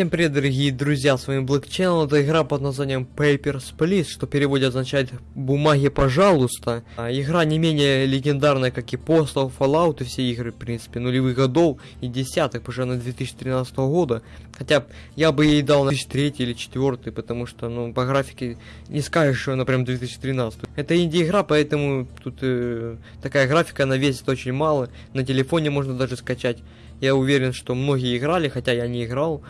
Всем привет, дорогие друзья, с вами Black Channel, это игра под названием Papers, Please, что в переводе означает «бумаги, пожалуйста». А, игра не менее легендарная, как и Postal, Fallout и все игры, в принципе, нулевых годов и десятых, уже на 2013 года. Хотя я бы ей дал на 2003 или 2004, потому что, ну, по графике не скажешь, что она прям 2013. Это инди-игра, поэтому тут э, такая графика, она весит очень мало, на телефоне можно даже скачать. Я уверен, что многие играли, хотя я не играл.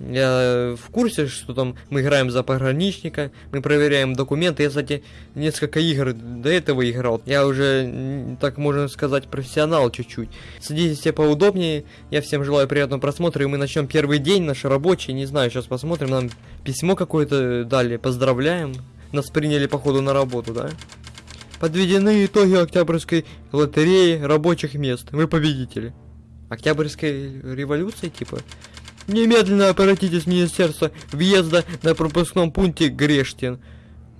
Я в курсе, что там мы играем за пограничника, мы проверяем документы. Я, кстати, несколько игр до этого играл. Я уже, так можно сказать, профессионал чуть-чуть. Садитесь все поудобнее. Я всем желаю приятного просмотра. И мы начнем первый день наш рабочий. Не знаю, сейчас посмотрим. Нам письмо какое-то дали. Поздравляем. Нас приняли, походу, на работу, да? Подведены итоги Октябрьской лотереи рабочих мест. Вы победители. Октябрьской революции, типа? Немедленно обратитесь в Министерство въезда на пропускном пункте Грештин.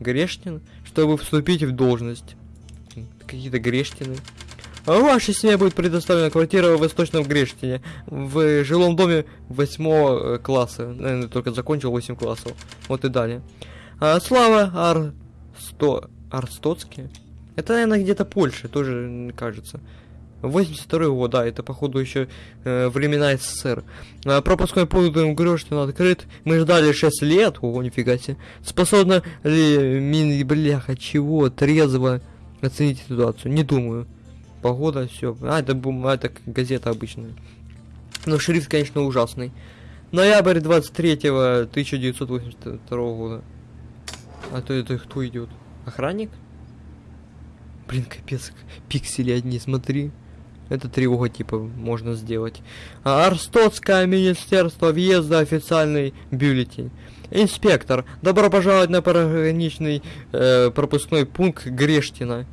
Грештин? Чтобы вступить в должность. Какие-то Грештины. А вашей семье будет предоставлена квартира в Восточном Грештине. В жилом доме 8 класса. Наверное, только закончил 8 классов. Вот и далее. А, Слава Арсто... Арстоцкий? Это, наверное, где-то Польша, тоже кажется. 82 год, да, это походу еще э, времена СССР. Э, пропускной пункт Грёштин открыт. Мы ждали 6 лет, ого, нифига себе. Способна ли мин, бляха, чего, трезво оценить ситуацию? Не думаю. Погода, все. А, это, а, это газета обычная. Но шрифт, конечно, ужасный. Ноябрь 23 1982 года. А то это кто идет? Охранник? Блин, капец, пиксели одни, смотри. Это тревога типа можно сделать. А, Арстотское министерство въезда официальный бюллетень. Инспектор, добро пожаловать на пограничный э, пропускной пункт Грештина.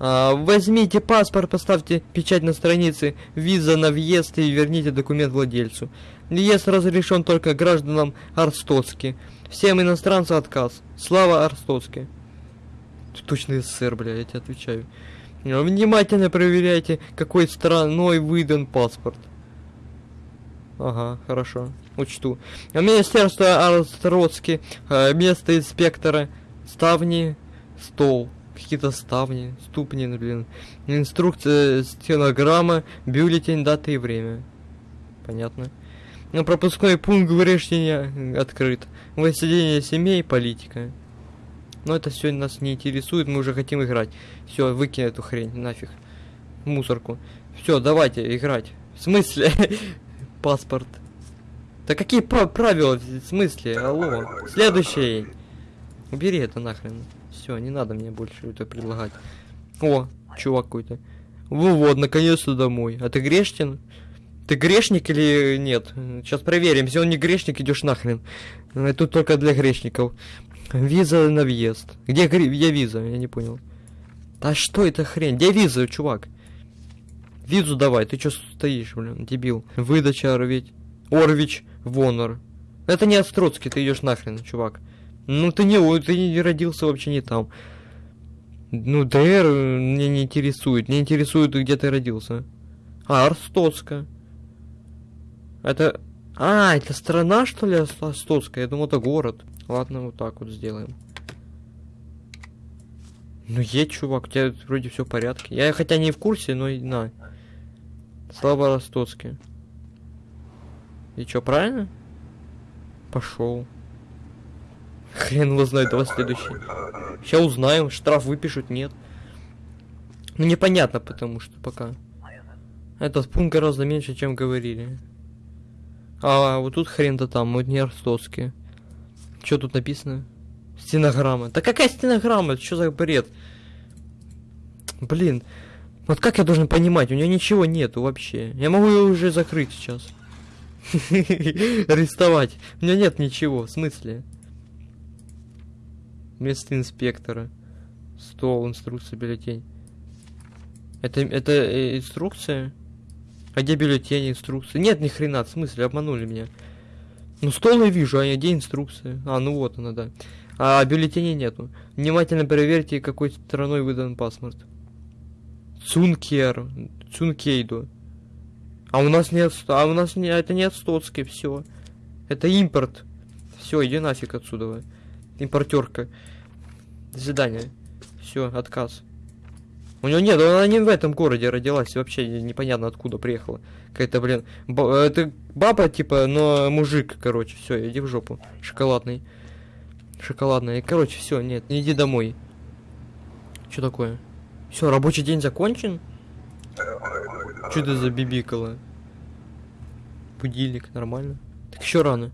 А, возьмите паспорт, поставьте печать на странице, виза на въезд и верните документ владельцу. Въезд разрешен только гражданам Арстоцки. Всем иностранцам отказ. Слава Арстоцки. Точно СССР, бля, я тебе отвечаю. Внимательно проверяйте, какой страной выдан паспорт. Ага, хорошо, учту. Министерство Арстроцки, э, место инспектора, ставни, стол. Какие-то ставни, ступни, блин. Инструкция, стенограмма, бюллетень, дата и время. Понятно. На пропускной пункт Грешения открыт. Воссоединение семей, политика. Но это все нас не интересует, мы уже хотим играть. Все, выкинь эту хрень, нафиг. Мусорку. Все, давайте играть. В смысле? Паспорт. Да какие правила? В смысле? Алло. Следующий. Убери это нахрен. Все, не надо мне больше это предлагать. О, чувак какой-то. Ну вот, наконец-то домой. А ты грешен? Ты грешник или нет? Сейчас проверим. Если он не грешник, идешь нахрен. Тут только для грешников. Виза на въезд. Где, где виза? Я не понял. Да что это хрень? Где виза, чувак? Визу давай, ты чё стоишь, блин, дебил. Выдача Орвич. Орвич Вонор. Это не Остроцкий, ты идешь нахрен, чувак. Ну ты не, ты не родился вообще не там. Ну, ДР меня не интересует. Не интересует, где ты родился. А, Арстоцка. Это... А, это страна, что ли, Арстоцкая? Я думал, это город. Ладно, вот так вот сделаем. Ну едь, чувак, у тебя вроде все в порядке. Я хотя не в курсе, но на. Слава Ростоцкий. И что, правильно? Пошел. Хрен его знает, давай следующий. Сейчас узнаем, штраф выпишут, нет. Ну непонятно, потому что пока. Этот пункт гораздо меньше, чем говорили. А вот тут хрен-то там, вот не Ростоцкий. Что тут написано? Стенограмма. Да какая стенограмма? Что за бред? Блин. Вот как я должен понимать? У нее ничего нету вообще. Я могу ее уже закрыть сейчас. Арестовать. У меня нет ничего. В смысле? Место инспектора. Стол, инструкция, бюллетень. Это, это э, инструкция? А где бюллетень, инструкция? Нет, ни хрена, в смысле, обманули меня. Ну, стол я вижу, а где инструкция? А, ну вот она, да. А бюллетеней нету. Внимательно проверьте, какой стороной выдан паспорт. Цункер. Цункейду. А у нас нет... А у нас не... Это не Стоцкий, все. Это импорт. Все, иди нафиг отсюда. Импортерка. До свидания. Все, отказ. У него нет, она не в этом городе родилась, вообще непонятно откуда приехала. Какая-то, блин, ба- это баба, типа, но мужик, короче, все, иди в жопу. Шоколадный. Шоколадный. Короче, все, нет, не иди домой. Что такое? Все, рабочий день закончен? Что это за бибикало? Будильник, нормально. Так еще рано.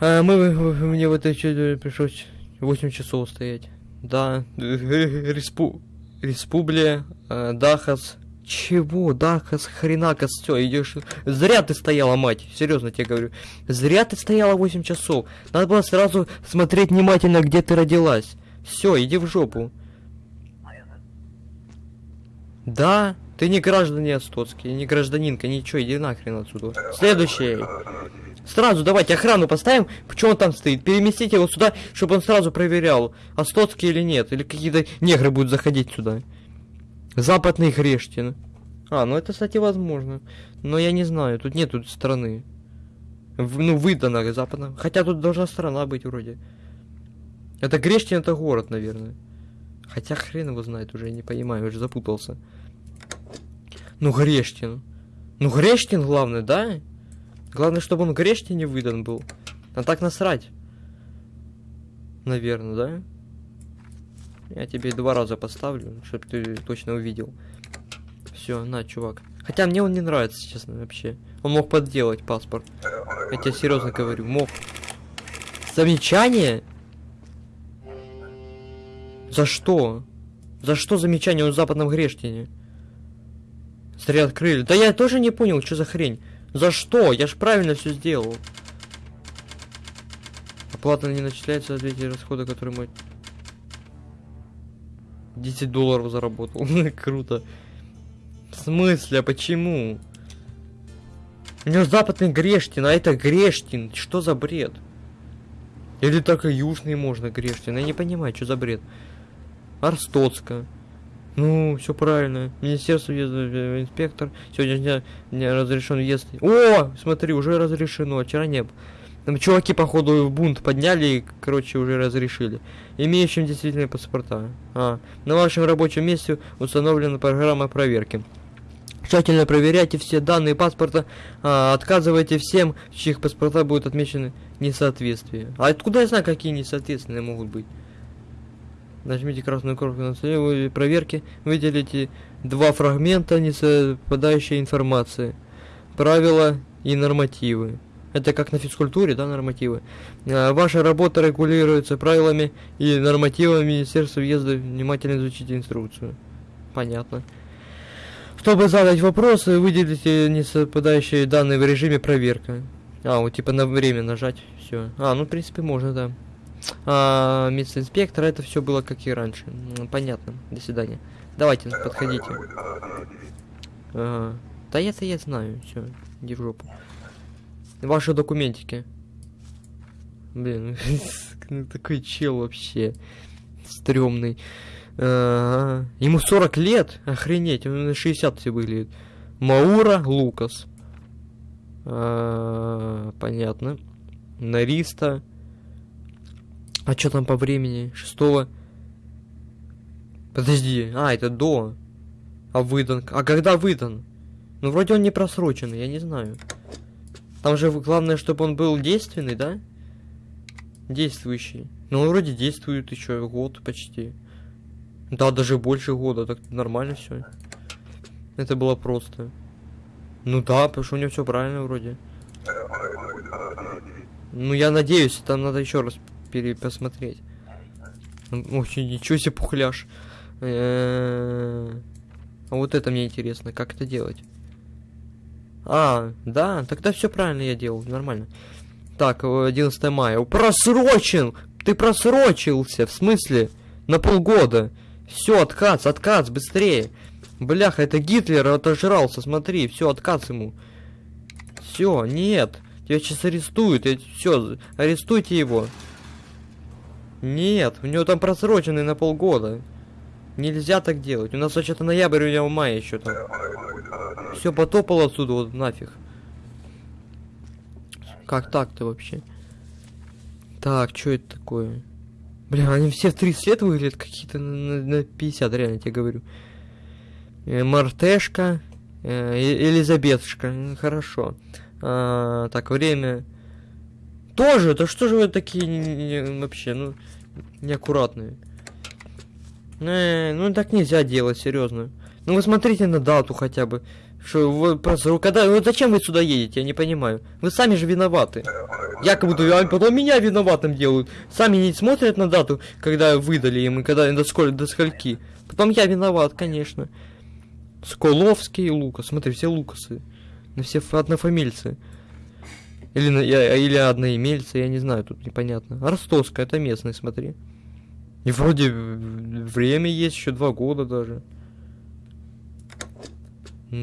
А, мы, мне в этой чё- пришлось 8 часов стоять. Да, респу... Республия, э, Дахас. Чего, Дахас, хренакас, все, идешь. Зря ты стояла, мать, серьезно тебе говорю. Зря ты стояла 8 часов. Надо было сразу смотреть внимательно, где ты родилась. Все, иди в жопу. Да, ты не гражданин Стоцкий, не гражданинка, ничего, иди нахрен отсюда. Следующий. Сразу давайте охрану поставим. Почему он там стоит? Переместите его сюда, чтобы он сразу проверял, Остоцкий или нет. Или какие-то негры будут заходить сюда. Западный Хрештин. А, ну это, кстати, возможно. Но я не знаю, тут нет тут страны. В- ну, выдано западно. Хотя тут должна страна быть вроде. Это Грештин, это город, наверное. Хотя хрен его знает уже, не понимаю, уже запутался. Ну, Грештин. Ну, Грештин главное, да? Главное, чтобы он Грештине выдан был. А так насрать. Наверное, да? Я тебе два раза поставлю, чтобы ты точно увидел. Все, на, чувак. Хотя мне он не нравится, честно, вообще. Он мог подделать паспорт. Я тебе серьезно говорю, мог. Замечание? За что? За что замечание в западном Грештине? Зря открыли. Да я тоже не понял, что за хрень. За что? Я ж правильно все сделал. Оплата не начисляется за эти расходы, которые мой... 10 долларов заработал. Круто. В смысле? А почему? У него западный Грештин, а это Грештин. Что за бред? Или только южный можно Грештин? Я не понимаю, что за бред. Арстоцка. Ну, все правильно. Министерство въезда, э, инспектор. Сегодня дня, не разрешен въезд. О, смотри, уже разрешено. Вчера не было. Там чуваки, походу, бунт подняли и, короче, уже разрешили. Имеющим действительные паспорта. А, на вашем рабочем месте установлена программа проверки. Тщательно проверяйте все данные паспорта, а, отказывайте всем, чьих паспорта будут отмечены несоответствия. А откуда я знаю, какие несоответственные могут быть? Нажмите красную кнопку на столе проверки, выделите два фрагмента несовпадающей информации. Правила и нормативы. Это как на физкультуре, да, нормативы. А, Ваша работа регулируется правилами и нормативами Министерства въезда. Внимательно изучите инструкцию. Понятно. Чтобы задать вопросы, выделите несовпадающие данные в режиме проверка. А, вот типа на время нажать. Все. А, ну в принципе можно, да. А, место инспектора, это все было как и раньше. Понятно. До свидания. Давайте, подходите. Ага. Да это я знаю, все, иди жопу. Ваши документики. Блин, ну такой чел вообще. Стрёмный. Ага. Ему 40 лет? Охренеть, он на 60 все выглядит. Маура Лукас. А, понятно. Нариста. А что там по времени? Шестого? Подожди, а, это до. А выдан? А когда выдан? Ну, вроде он не просроченный, я не знаю. Там же главное, чтобы он был действенный, да? Действующий. Ну, он вроде действует еще год почти. Да, даже больше года, так нормально все. Это было просто. Ну да, потому что у него все правильно вроде. Ну я надеюсь, там надо еще раз перепосмотреть. Очень ничего себе пухляш. Э, А вот это мне интересно, как это делать? А, да, тогда все правильно я делал, нормально. Так, э, 11 мая. Просрочен! Ты просрочился, в смысле? На полгода. Все, отказ, отказ, быстрее. Бляха, это Гитлер отожрался, смотри, все, отказ ему. Все, нет. Тебя сейчас арестуют. Все, арестуйте его. Нет, у него там просроченный на полгода. Нельзя так делать. У нас вообще-то ноябрь, у него мая еще там. Все, потопал отсюда, вот нафиг. Как так-то вообще? Так, что это такое? Бля, они все в 30 лет выглядят какие-то на, на 50, реально тебе говорю. Э, Мартешка, э Элизабетушка, хорошо. А, так, время. Тоже, да что же вы такие не, не, вообще, ну, неаккуратные. Э, ну так нельзя делать, серьезно. Ну вы смотрите на дату хотя бы. Что вы просто, когда, вот зачем вы сюда едете, я не понимаю. Вы сами же виноваты. Якобы а потом меня виноватым делают. Сами не смотрят на дату, когда выдали им, и когда до, сколь, до скольки. Потом я виноват, конечно. Сколовский и Лукас. Смотри, все Лукасы. На все однофамильцы. Или, или одноимельцы, я не знаю, тут непонятно. Ростовская, это местный, смотри. И вроде время есть, еще два года даже.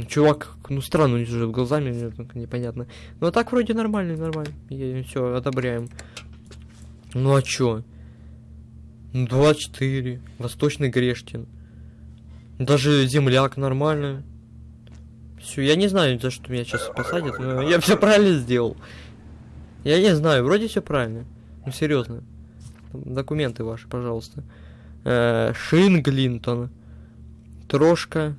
Чувак, ну странно, него же глазами непонятно. Ну а так вроде нормально, нормально. Все, одобряем. Ну а чё? 24. Восточный Грештин. Даже земляк нормально. Все, я не знаю, за что меня сейчас посадят, но я все правильно сделал. Я не знаю, вроде все правильно. Ну серьезно. Документы ваши, пожалуйста. Э, Шинглинтон. Трошка.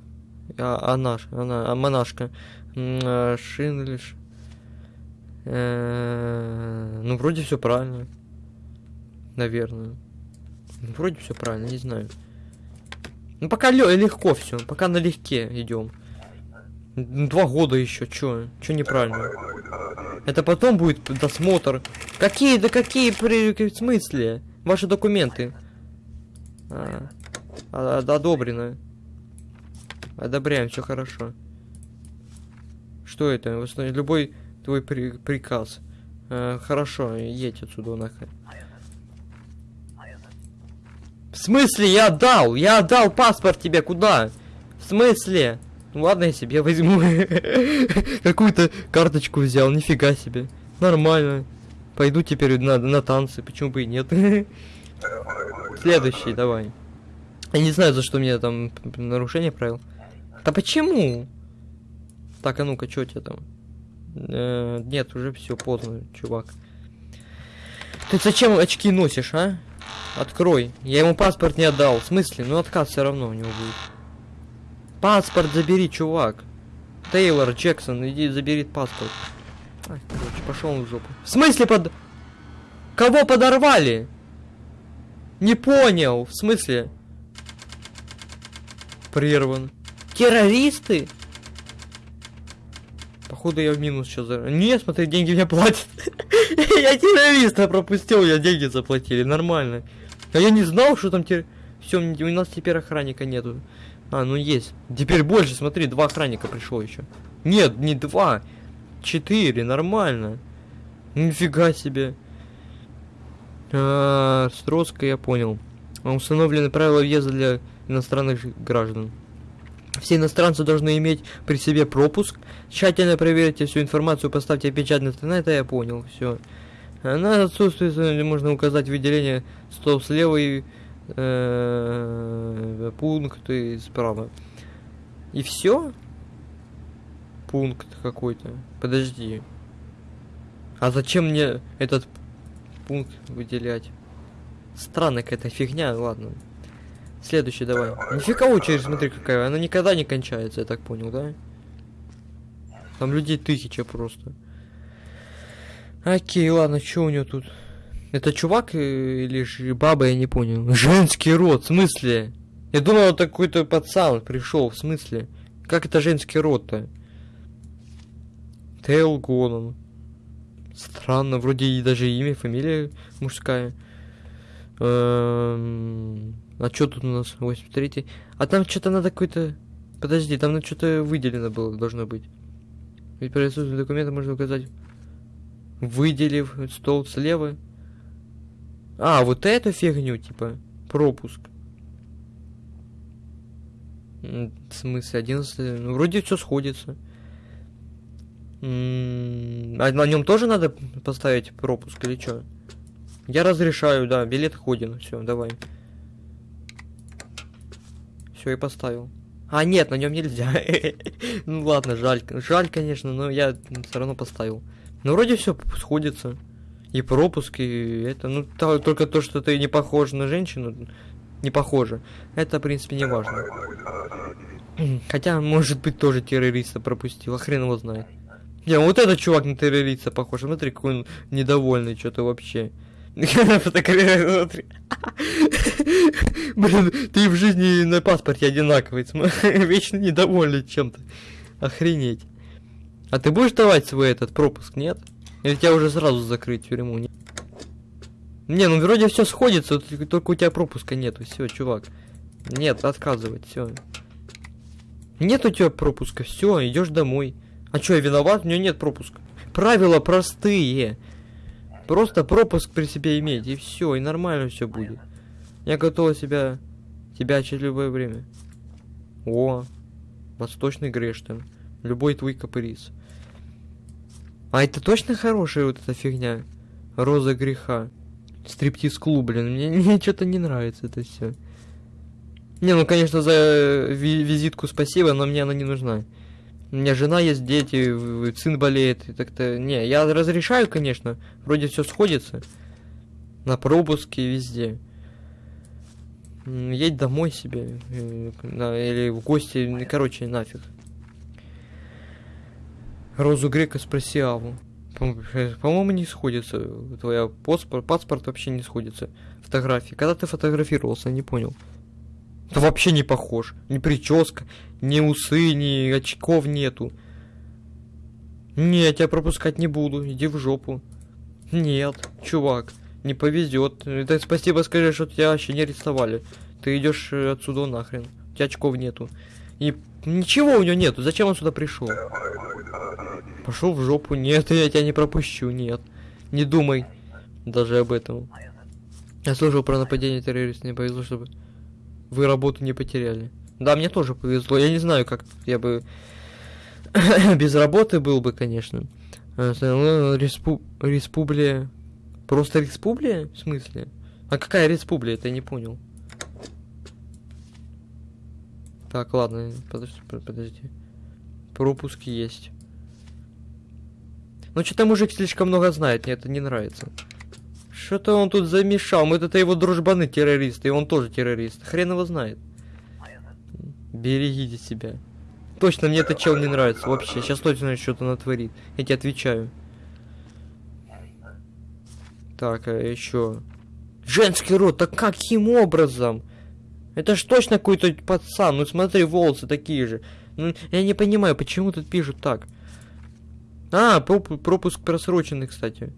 А, а наш, она, а монашка. Э. Э, ну, вроде все правильно. Наверное. Ну, вроде все правильно, не знаю. Ну, пока легко все, пока налегке идем. Два года еще, чё? Чё неправильно? Это потом будет досмотр. Какие, да какие, при, в смысле? Ваши документы. А, а, одобрено. Одобряем, все хорошо. Что это? Любой твой при, приказ. А, хорошо, едь отсюда нахрен. В смысле я отдал? Я отдал паспорт тебе куда? В смысле? Ну ладно, я себе возьму. Какую-то карточку взял, нифига себе. Нормально. Пойду теперь на, на танцы, почему бы и нет. Следующий, давай. Я не знаю, за что мне там нарушение правил. Да почему? Так, а ну-ка, что тебе там? Э, нет, уже все поздно, чувак. Ты зачем очки носишь, а? Открой. Я ему паспорт не отдал. В смысле? Ну отказ все равно у него будет. Паспорт забери, чувак. Тейлор, Джексон, иди забери паспорт. Короче, пошел в жопу. В смысле под... Кого подорвали? Не понял. В смысле? Прерван. Террористы? Походу я в минус сейчас. Нет, смотри, деньги мне платят. Я террориста пропустил, я деньги заплатили. Нормально. А я не знал, что там террористы. Все, у нас теперь охранника нету. А, ну есть. Теперь больше, смотри, два охранника пришло еще. Нет, не два. Четыре, нормально. Нифига себе. А, Строска, я понял. Установлены правила въезда для иностранных граждан. Все иностранцы должны иметь при себе пропуск. Тщательно проверьте всю информацию, поставьте печать на это я понял, все. На отсутствие можно указать выделение стол слева и пункты справа. И все? Пункт какой-то. Подожди. А зачем мне этот пункт выделять? Странная какая-то фигня, ладно. Следующий давай. Нифига очередь, смотри какая. Она никогда не кончается, я так понял, да? Там людей тысяча просто. Окей, ладно, что у него тут? Это чувак э, или баба, я не понял. Женский род, в смысле? Я думал, это какой-то пацан пришел, в смысле? Как это женский род-то? Тейл Гонон. Странно, вроде и даже имя, фамилия мужская. Эм... А что тут у нас? 83 А там что-то надо какой-то... Подожди, там что-то выделено было, должно быть. Ведь при отсутствии документа можно указать. Выделив стол слева. А, вот эту фигню, типа, пропуск. В смысле, 11... Ну, вроде все сходится. А на нем тоже надо поставить пропуск или что? Я разрешаю, да, билет ходин. Все, давай. Все, и поставил. А, нет, на нем нельзя. ну ладно, жаль. Жаль, конечно, но я все равно поставил. Ну, вроде все сходится. И пропуск, и это, ну, то- только то, что ты не похож на женщину, не похоже. Это, в принципе, не важно. Хотя, может быть, тоже террориста пропустил, а хрен его знает. Не, вот этот чувак на террориста похож. Смотри, какой он недовольный, что-то вообще. Блин, ты в жизни на паспорте одинаковый. Вечно недовольный чем-то. Охренеть. А ты будешь давать свой этот пропуск, нет? Или тебя уже сразу закрыть тюрьму? Не, не ну вроде все сходится, только у тебя пропуска нету. Все, чувак. Нет, отказывать, все. Нет у тебя пропуска, все, идешь домой. А что, я виноват? У меня нет пропуска. Правила простые. Просто пропуск при себе иметь, и все, и нормально все будет. Я готова себя тебя через любое время. О, восточный Грештон. Любой твой каприз. А это точно хорошая вот эта фигня? Роза греха. Стриптиз-клуб, блин. Мне, мне что-то не нравится это все. Не, ну конечно, за ви- визитку спасибо, но мне она не нужна. У меня жена есть, дети, сын болеет, и так-то... Не, я разрешаю, конечно, вроде все сходится. На пропуске везде. Едь домой себе, э, или в гости, короче, нафиг. Розу Грека спроси Аву. По- По-моему, не сходится. Твоя паспорт, паспорт вообще не сходится. Фотографии. Когда ты фотографировался, не понял. Да вообще не похож. Ни прическа, ни усы, ни очков нету. Не, я тебя пропускать не буду. Иди в жопу. Нет, чувак, не повезет. Это спасибо скажи, что тебя вообще не арестовали. Ты идешь э, отсюда нахрен. У тебя очков нету. И ничего у него нету. Зачем он сюда пришел? Пошел в жопу. Нет, я тебя не пропущу. Нет. Не думай даже об этом. Я слышал про нападение террористов. Не повезло, чтобы вы работу не потеряли. Да, мне тоже повезло. Я не знаю, как я бы без работы был бы, конечно. Э, ну, Респу... Республия... Просто республия? В смысле? А какая республия? Это я не понял. Так, ладно, подожди, под- подожди. Пропуск есть. Ну, что-то мужик слишком много знает, мне это не нравится. Что-то он тут замешал. Мы это его дружбаны террористы, и он тоже террорист. Хрен его знает. Берегите себя. Точно, мне этот чел не нравится вообще. Сейчас точно что-то натворит. Я тебе отвечаю. Так, а еще. Женский род, так каким образом? Это ж точно какой-то пацан. Ну смотри, волосы такие же. Ну, я не понимаю, почему тут пишут так. А, проп- пропуск просроченный, кстати.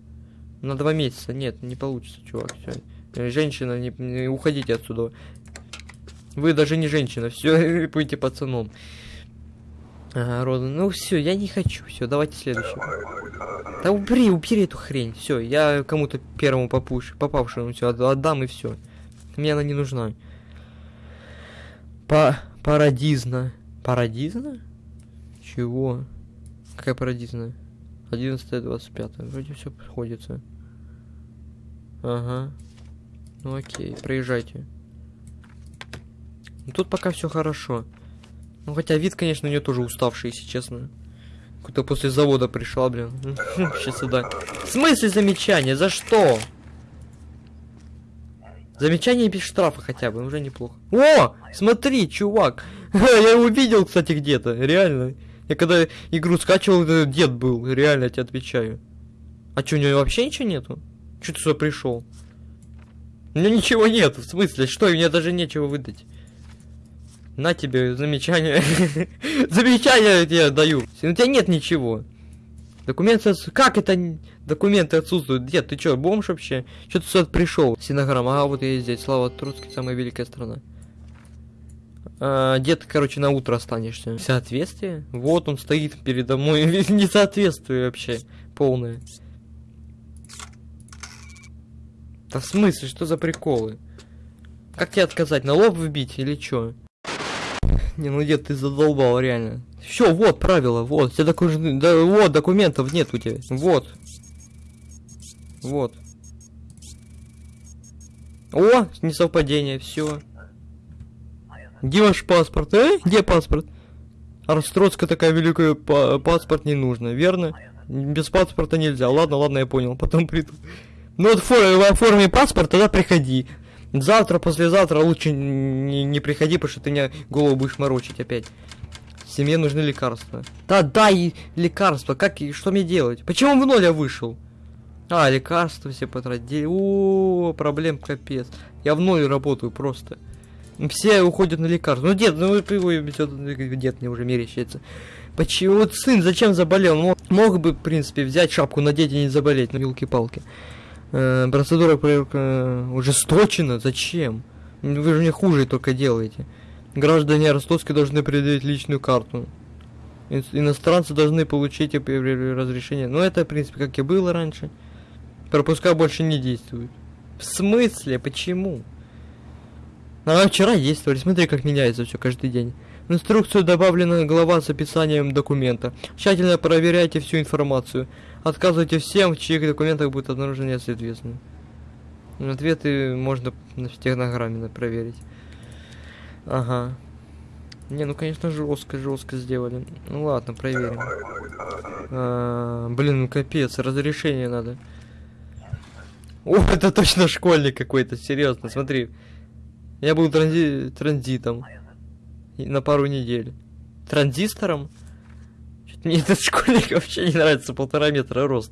На два месяца. Нет, не получится, чувак. Все. Женщина, не, не уходите отсюда. Вы даже не женщина, все, будете пацаном. Ага, Роза, ну все, я не хочу. Все, давайте следующего. Да убери, убери эту хрень. Все, я кому-то первому попуш, попавшему все отдам и все. Мне она не нужна. Па парадизна. Парадизна? Чего? Какая парадизна? 11 25 Вроде все сходится. Ага. Ну окей, проезжайте. Ну, Тут пока все хорошо. Ну хотя вид, конечно, у нее тоже уставший, если честно. Какой-то после завода пришла, блин. Сейчас сюда. В смысле замечание? За что? Замечание без штрафа хотя бы, уже неплохо. О! Смотри, чувак! Я его видел, кстати, где-то, реально. Я когда игру скачивал, это дед был, реально, я тебе отвечаю. А что, у него вообще ничего нету? Че ты сюда пришел? У меня ничего нет, в смысле, что, мне даже нечего выдать. На тебе замечание. замечание я тебе даю. У тебя нет ничего. Документы... отсу- Как это документы отсутствуют? Дед, ты чё, бомж вообще? Чё ты сюда пришел? Синограмма, а вот я здесь. Слава Троцкий, самая великая страна. А, дед, короче, на утро останешься. Соответствие? Вот он стоит передо мной. Несоответствие вообще. Полное. Да в смысле, что за приколы? Как тебе отказать? На лоб вбить или чё? Не, ну дед, ты задолбал, реально. Все, вот правила, вот. Все доку- да, вот, документов нет у тебя. Вот. Вот. О, несовпадение, все. Где ваш паспорт, э? Где паспорт? А Ростроцка такая великая, па- паспорт не нужно, верно? Без паспорта нельзя. Ладно, ладно, я понял. Потом приду. Ну вот фор- оформи паспорт, тогда приходи. Завтра, послезавтра лучше не, не приходи, потому что ты мне голову будешь морочить опять. Семье нужны лекарства. Да, дай лекарства. Как и что мне делать? Почему в ноль я вышел? А, лекарства все потратили. О, проблем капец. Я в ноль работаю просто. Все уходят на лекарства. Ну, дед, ну, ты дед мне уже мерещится. Почему? Вот сын зачем заболел? Мог, мог бы, в принципе, взять шапку, надеть и не заболеть. Ну, елки-палки. Э, процедура проверка ужесточена. Зачем? Вы же мне хуже только делаете. Граждане Ростовской должны предъявить личную карту. Ин- Иностранцы должны получить разрешение. Ну, это, в принципе, как и было раньше. Пропуска больше не действуют. В смысле? Почему? А вчера действовали. Смотри, как меняется все каждый день. В инструкцию добавлена глава с описанием документа. Тщательно проверяйте всю информацию. Отказывайте всем, в чьих документах будет обнаружено несоответствие. Ответы можно на стенограмме проверить. Ага. Не, ну конечно жестко, жестко сделали. Ну ладно, проверим. А, блин, ну капец, разрешение надо. О, это точно школьник какой-то, серьезно, смотри. Я был транзи- транзитом. На пару недель. Транзистором? Мне этот школьник вообще не нравится, полтора метра рост.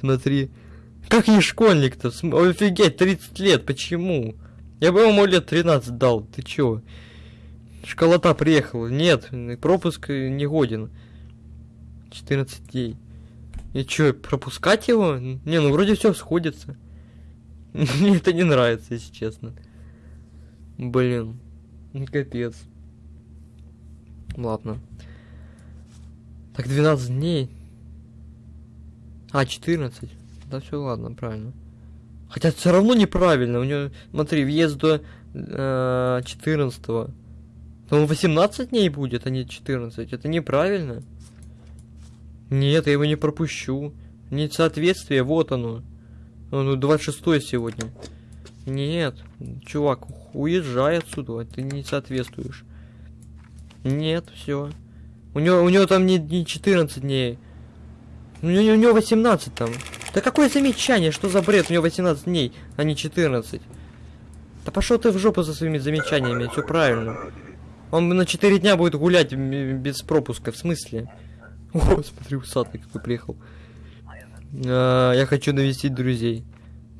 Смотри. Как не школьник-то? Офигеть, 30 лет, почему? Я бы ему лет 13 дал, ты чё? Школота приехала. Нет, пропуск не годен. 14 дней. И чё, пропускать его? Не, ну вроде все сходится. Мне это не нравится, если честно. Блин. ну Капец. Ладно. Так 12 дней. А, 14. Да все ладно, правильно. Хотя все равно неправильно. У него, смотри, въезд до э, 14 По-моему, 18 дней будет, а не 14. Это неправильно. Нет, я его не пропущу. Несоответствие, вот оно. Ну, 26 сегодня. Нет, чувак, уезжай отсюда, ты не соответствуешь. Нет, все. У него, у него там не, не 14 дней. У него, у него 18 там. Да какое замечание, что за бред? У него 18 дней, а не 14. Да пошел ты в жопу за своими замечаниями, все правильно. Он на 4 дня будет гулять без пропуска, в смысле? О, смотри, усатый какой приехал. А, я хочу навестить друзей.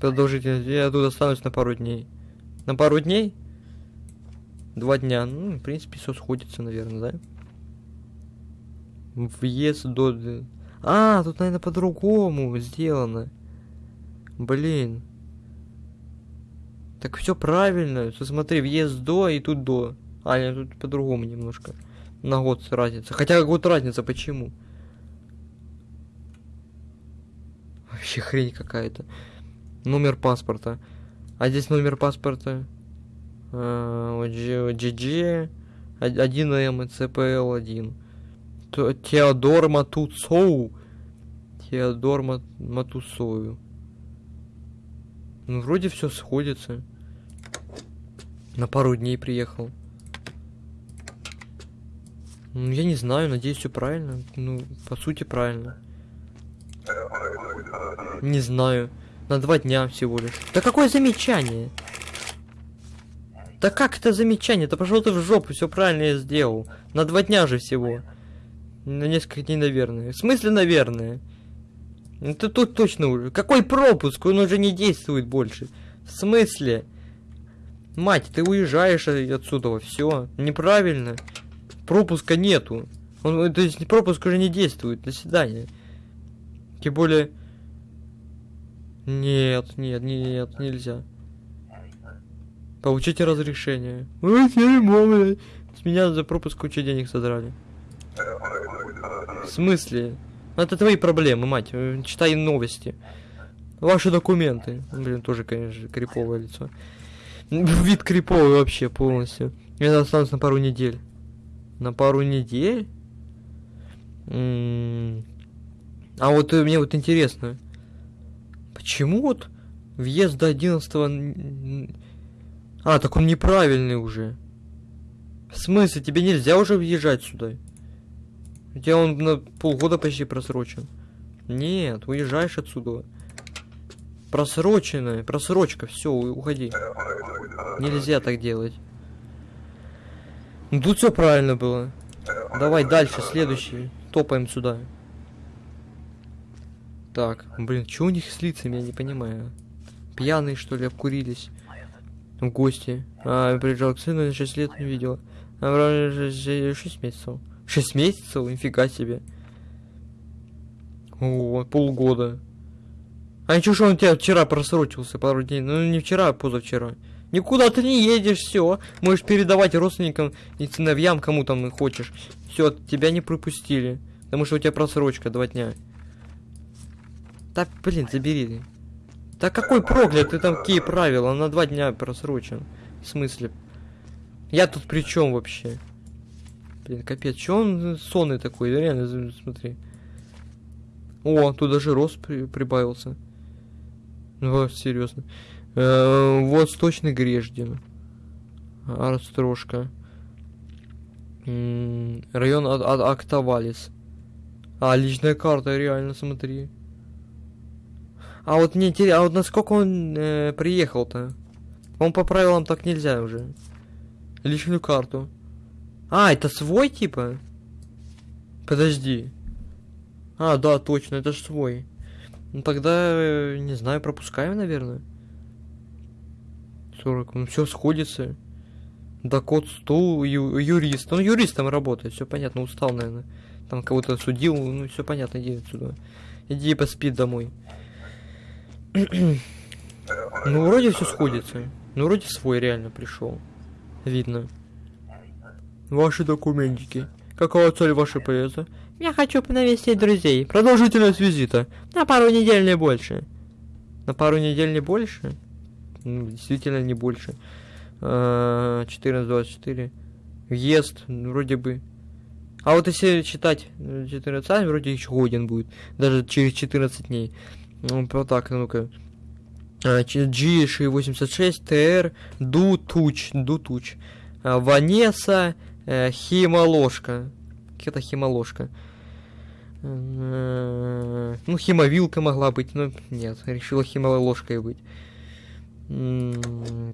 Продолжительность. Я тут останусь на пару дней. На пару дней? Два дня. Ну, в принципе, все сходится, наверное, да? Въезд до... А, тут, наверное, по-другому сделано. Блин. Так все правильно. Смотри, въезд до и тут до. А, нет, тут по-другому немножко. На год разница. Хотя год разница, почему? Вообще хрень какая-то. Номер паспорта. А здесь номер паспорта. А, GG 1М и CPL 1. Теодор Матуцоу. Теодор Мат-. Ну, вроде все сходится. На пару дней приехал. Ну, я не знаю, надеюсь, все правильно. Ну, по сути, правильно. Не знаю. На два дня всего лишь. Да какое замечание? Да как это замечание? Да пошел ты в жопу, все правильно я сделал. На два дня же всего. На несколько дней, наверное. В смысле, наверное? Ну ты тут точно уже. Какой пропуск? Он уже не действует больше. В смысле? Мать, ты уезжаешь отсюда, все. Неправильно. Пропуска нету. Он, то есть пропуск уже не действует. До свидания. Тем более... Нет, нет, нет, нельзя. Получите разрешение. Ой. С меня за пропуск кучу денег содрали. В смысле? Ну, Это твои проблемы, мать. Э, Читай новости. Ваши документы. Блин, тоже, конечно, криповое лицо. Вид криповый вообще полностью. Я останусь на пару недель. На пару недель? М, А вот э, мне вот интересно. Почему вот въезд до 11 н- А, так он неправильный уже. В смысле, тебе нельзя уже въезжать сюда? У тебя он на полгода почти просрочен. Нет, уезжаешь отсюда. Просроченная, просрочка, все, уходи. Нельзя так делать. Ну, тут все правильно было. Давай дальше, следующий. Топаем сюда. Так, блин, что у них с лицами, я не понимаю. Пьяные, что ли, обкурились? Гости. А, приезжал к сыну, 6 лет не видел. А, 6 месяцев. 6 месяцев? Нифига себе. О, полгода. А ничего, что он тебя вчера просрочился пару дней. Ну, не вчера, а позавчера. Никуда ты не едешь, все. Можешь передавать родственникам и сыновьям, кому там хочешь. Все, тебя не пропустили. Потому что у тебя просрочка два дня. Да, блин, забери. Да какой проклятый там какие правила? На два дня просрочен. В смысле? Я тут при чем вообще? Блин, капец, че он сонный такой? Реально, смотри. О, тут даже рост при прибавился. Ну, серьезно. Э, Восточный Греждин. Арстрошка. Район Ак Ак Актавалис. А, личная карта, реально, смотри. А вот мне интересно, а вот насколько он э, приехал-то? Он по правилам так нельзя уже. Личную карту. А, это свой типа? Подожди. А, да, точно, это же свой. Ну тогда, э, не знаю, пропускаем, наверное. 40, ну все сходится. Да код стул, ю, юрист. Он юристом работает, все понятно, устал, наверное. Там кого-то судил, ну все понятно, иди отсюда. Иди поспи домой. ну, вроде все сходится. Ну, вроде свой реально пришел. Видно. Ваши документики. Какова цель вашей поезда? Я хочу навестить друзей. Продолжительность визита. На пару недель не больше. На пару недель не больше? Ну, действительно не больше. 14-24. Въезд, вроде бы. А вот если читать 14, вроде еще годен будет. Даже через 14 дней. Ну, вот так, ну-ка. G86, TR, Дутуч, Дутуч. Ванеса, э, Химоложка. Какая-то химоложка. Э, ну, химовилка могла быть, но нет, решила химоложкой быть.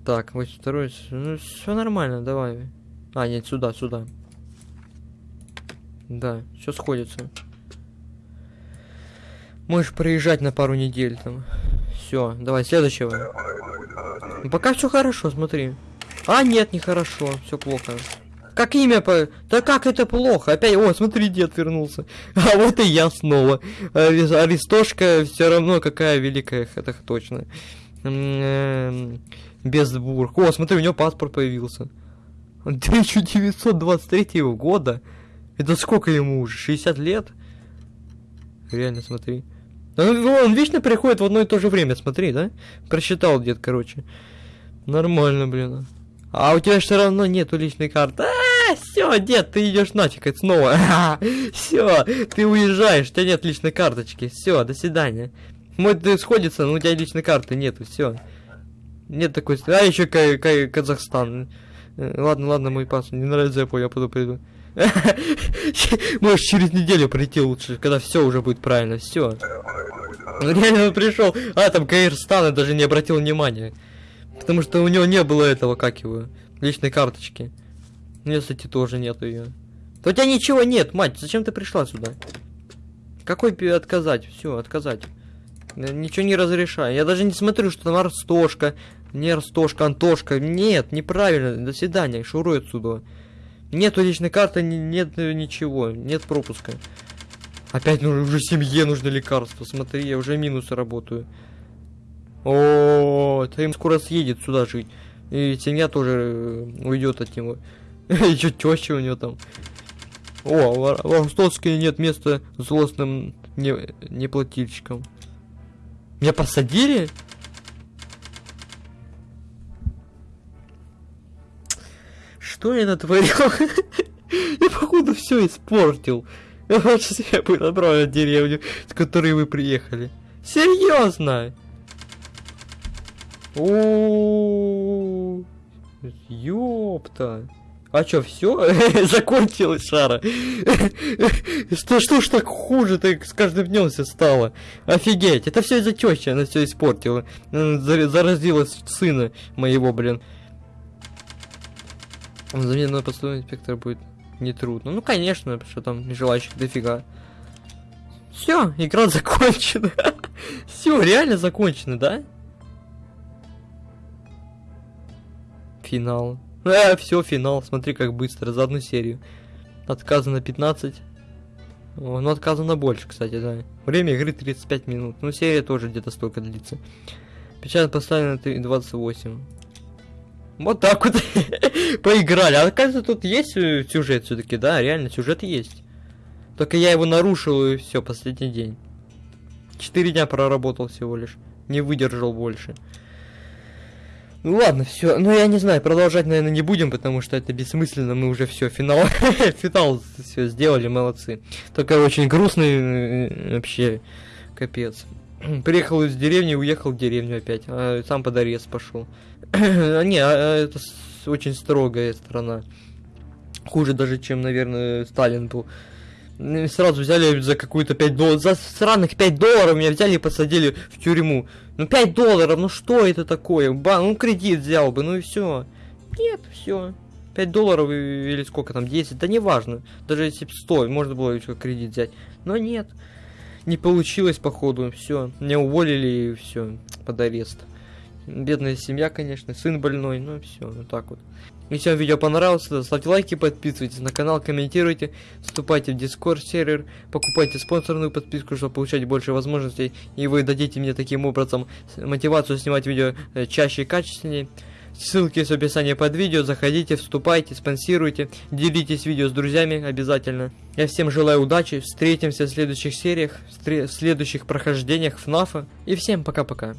Так, вот второй. Ну, все нормально, давай. А, нет, сюда, сюда. Да, все сходится. Можешь проезжать на пару недель там. Все, давай следующего. Ну, пока все хорошо, смотри. А, нет, нехорошо, все плохо. Как имя по... Да как это плохо? Опять... О, смотри, дед вернулся. А вот и я снова. Аристошка все равно какая великая, это точно. Безбург. О, смотри, у него паспорт появился. 1923 года. Это сколько ему уже? 60 лет? Реально, смотри. Он, он вечно приходит в одно и то же время, смотри, да? Просчитал дед, короче. Нормально, блин. А у тебя все равно нету личной карты. А, все, дед, ты идешь нафиг снова. все, ты уезжаешь, у тебя нет личной карточки. Все, до свидания. Мой ты сходится, но у тебя личной карты нету, все. Нет такой... А, еще Казахстан. Э, ладно, ладно, мой пас. Не нравится, я понял, я пойду приду. Можешь через неделю прийти лучше, когда все уже будет правильно, все. Реально пришел, а там Каирстан и даже не обратил внимания. Потому что у него не было этого, как его, личной карточки. Ну, кстати, тоже нету ее. Да у тебя ничего нет, мать, зачем ты пришла сюда? Какой отказать? Все, отказать. Ничего не разрешаю. Я даже не смотрю, что там Арстошка, не Арстошка, Антошка. Нет, неправильно. До свидания, шуруй отсюда. Нету личной карты, нет ничего, нет пропуска. Опять ну, уже семье нужно лекарство. Смотри, я уже минусы работаю. О, им скоро съедет сюда жить. И семья тоже э, уйдет от него. Еще теща у него там. О, в Ростовске нет места злостным неплательщикам. Меня посадили? Что я натворил? я, походу, все испортил. Лучше себя бы отправил в деревню, с которой вы приехали. Серьезно? Ёпта. А чё, все? Закончилась шара. Что, что ж так хуже так с каждым днем все стало? Офигеть, это все из-за тещи, она все испортила. Заразила сына моего, блин. Замену поступной инспектор будет нетрудно. Ну, конечно, что там желающих дофига. Все, игра закончена. Все, реально закончено, да? Финал. А, все, финал. Смотри, как быстро, за одну серию. Отказано 15. О, ну, отказано больше, кстати, да. Время игры 35 минут. Ну, серия тоже где-то столько длится. Печать поставлена 3 28. Вот так вот поиграли. А оказывается, тут есть э, сюжет все-таки, да, реально сюжет есть. Только я его нарушил и все, последний день. Четыре дня проработал всего лишь. Не выдержал больше. Ну ладно, все. Ну я не знаю, продолжать, наверное, не будем, потому что это бессмысленно. Мы уже все, финал. финал все сделали, молодцы. Только очень грустный э, вообще. Капец. Приехал из деревни, уехал в деревню опять. А сам под арест пошел. А, не, а, а это очень строгая страна. Хуже даже, чем, наверное, Сталин был. М, Сразу взяли за какую-то 5 долларов. За сраных 5 долларов меня взяли и посадили в тюрьму. Ну 5 долларов, ну что это такое? Ба, ну кредит взял бы, ну и все. Нет, все. 5 долларов или сколько там, 10, да неважно. Даже если б 100, можно было еще кредит взять. Но нет. Не получилось, походу, все. Меня уволили и все, под арест. Бедная семья, конечно, сын больной, ну все, вот так вот. Если вам видео понравилось, то ставьте лайки, подписывайтесь на канал, комментируйте, вступайте в Discord сервер, покупайте спонсорную подписку, чтобы получать больше возможностей, и вы дадите мне таким образом мотивацию снимать видео э, чаще и качественнее. Ссылки в описании под видео, заходите, вступайте, спонсируйте, делитесь видео с друзьями обязательно. Я всем желаю удачи, встретимся в следующих сериях, в следующих прохождениях ФНАФа, и всем пока-пока.